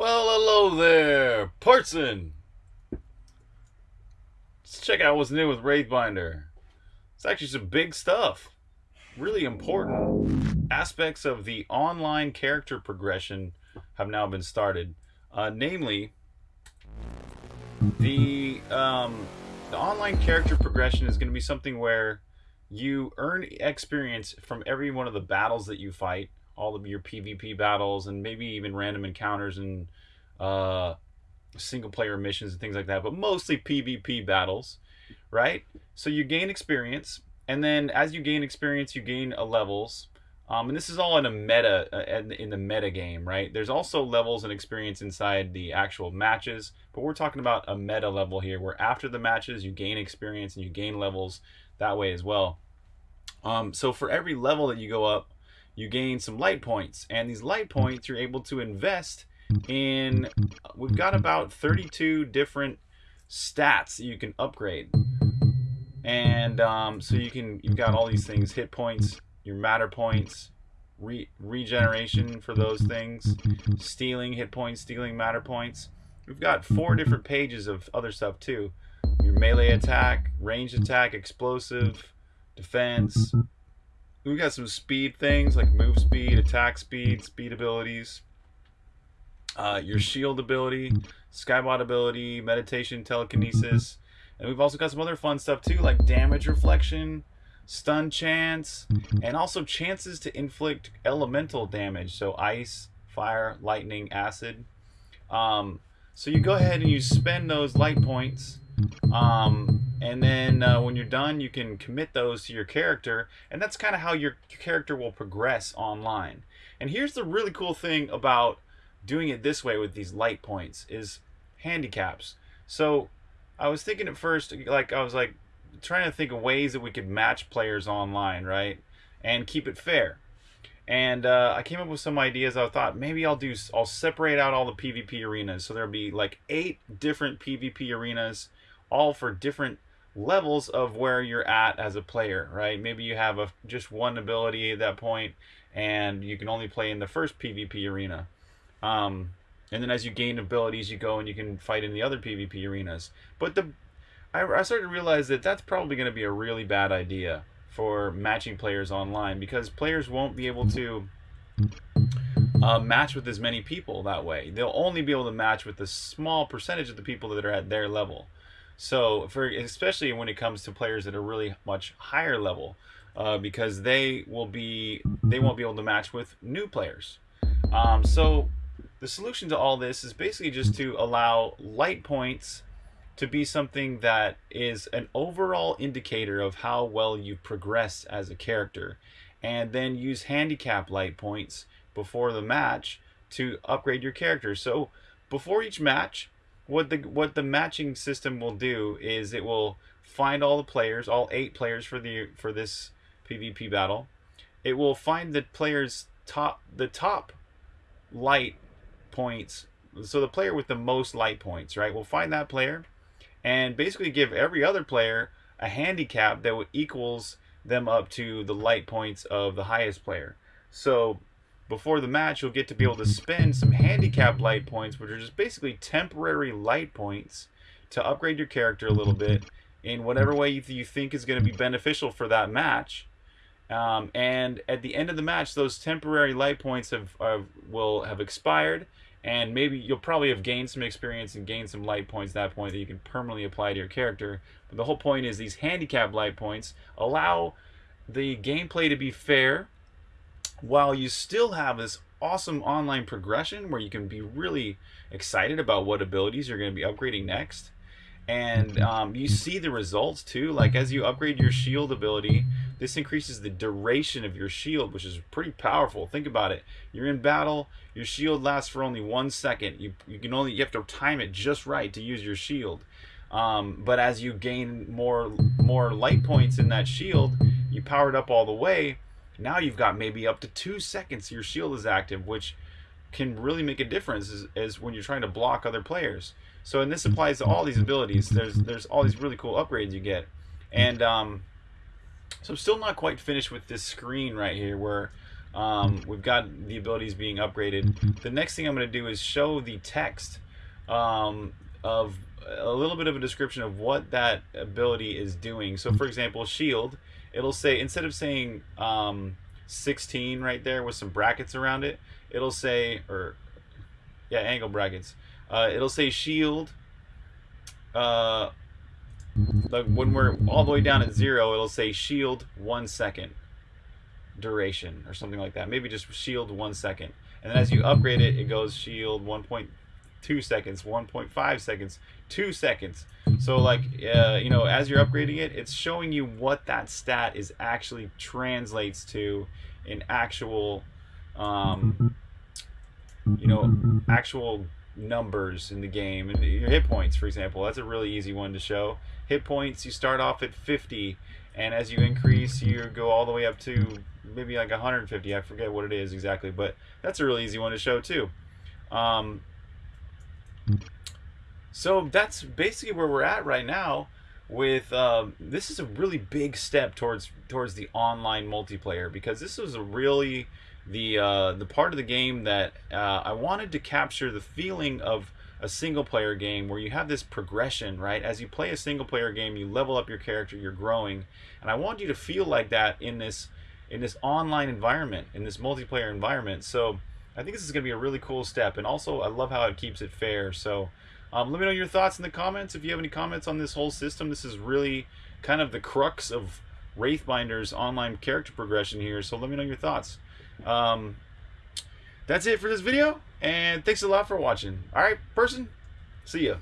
Well, hello there, Parson. Let's check out what's new with Wraithbinder. It's actually some big stuff. Really important aspects of the online character progression have now been started. Uh, namely, the um, the online character progression is going to be something where you earn experience from every one of the battles that you fight all of your PvP battles and maybe even random encounters and uh, single player missions and things like that, but mostly PvP battles, right? So you gain experience, and then as you gain experience, you gain a levels. Um, and this is all in a meta uh, in the meta game, right? There's also levels and experience inside the actual matches, but we're talking about a meta level here, where after the matches you gain experience and you gain levels that way as well. Um, so for every level that you go up, you gain some light points. And these light points you're able to invest in, we've got about 32 different stats you can upgrade. And um, so you can, you've got all these things, hit points, your matter points, re regeneration for those things, stealing hit points, stealing matter points. We've got four different pages of other stuff too. Your melee attack, range attack, explosive, defense, we got some speed things like move speed, attack speed, speed abilities. Uh, your shield ability, skybot ability, meditation, telekinesis. And we've also got some other fun stuff too, like damage reflection, stun chance, and also chances to inflict elemental damage. So ice, fire, lightning, acid. Um, so you go ahead and you spend those light points um, and then uh, when you're done, you can commit those to your character, and that's kind of how your character will progress online. And here's the really cool thing about doing it this way with these light points is handicaps. So I was thinking at first, like I was like trying to think of ways that we could match players online, right, and keep it fair. And uh, I came up with some ideas. I thought maybe I'll do I'll separate out all the PvP arenas, so there'll be like eight different PvP arenas all for different levels of where you're at as a player, right? Maybe you have a just one ability at that point, and you can only play in the first PvP arena. Um, and then as you gain abilities, you go and you can fight in the other PvP arenas. But the I, I started to realize that that's probably going to be a really bad idea for matching players online because players won't be able to uh, match with as many people that way. They'll only be able to match with a small percentage of the people that are at their level. So for especially when it comes to players that are really much higher level, uh, because they will be they won't be able to match with new players. Um, so the solution to all this is basically just to allow light points to be something that is an overall indicator of how well you've progressed as a character, and then use handicap light points before the match to upgrade your character. So before each match, what the what the matching system will do is it will find all the players, all eight players for the for this PvP battle. It will find the players top the top light points. So the player with the most light points, right? We'll find that player and basically give every other player a handicap that equals them up to the light points of the highest player. So before the match, you'll get to be able to spend some handicap light points, which are just basically temporary light points to upgrade your character a little bit in whatever way you think is going to be beneficial for that match. Um, and at the end of the match, those temporary light points have, have will have expired, and maybe you'll probably have gained some experience and gained some light points at that point that you can permanently apply to your character. But the whole point is these handicap light points allow the gameplay to be fair while you still have this awesome online progression where you can be really excited about what abilities you're going to be upgrading next and um, you see the results too like as you upgrade your shield ability this increases the duration of your shield which is pretty powerful. Think about it. You're in battle your shield lasts for only one second. You, you can only you have to time it just right to use your shield. Um, but as you gain more more light points in that shield you power it up all the way now you've got maybe up to two seconds your shield is active, which can really make a difference as, when you're trying to block other players. So, and this applies to all these abilities. There's there's all these really cool upgrades you get, and um, so I'm still not quite finished with this screen right here where Um, we've got the abilities being upgraded. The next thing I'm going to do is show the text um, of a little bit of a description of what that ability is doing. So, for example, shield, it'll say instead of saying um, 16 right there with some brackets around it, it'll say or yeah, angle brackets. Uh, it'll say shield. Uh, like when we're all the way down at zero, it'll say shield one second duration or something like that. Maybe just shield one second. And then as you upgrade it, it goes shield 1.2 seconds, 1.5 seconds, two seconds. So like, uh, you know, as you're upgrading it, it's showing you what that stat is actually translates to in actual, um, you know, actual numbers in the game. And your hit points, for example, that's a really easy one to show. Hit points, you start off at 50, and as you increase, you go all the way up to maybe like 150. I forget what it is exactly, but that's a really easy one to show too. Um, so that's basically where we're at right now. With um, this is a really big step towards towards the online multiplayer because this was a really the uh, the part of the game that uh, I wanted to capture the feeling of a single player game where you have this progression, right? As you play a single player game, you level up your character, you're growing, and I want you to feel like that in this in this online environment, in this multiplayer environment. So I think this is going to be a really cool step, and also I love how it keeps it fair. So um, let me know your thoughts in the comments if you have any comments on this whole system. This is really kind of the crux of Wraithbinder's online character progression here. So let me know your thoughts. Um, that's it for this video, and thanks a lot for watching. All right, person, see ya.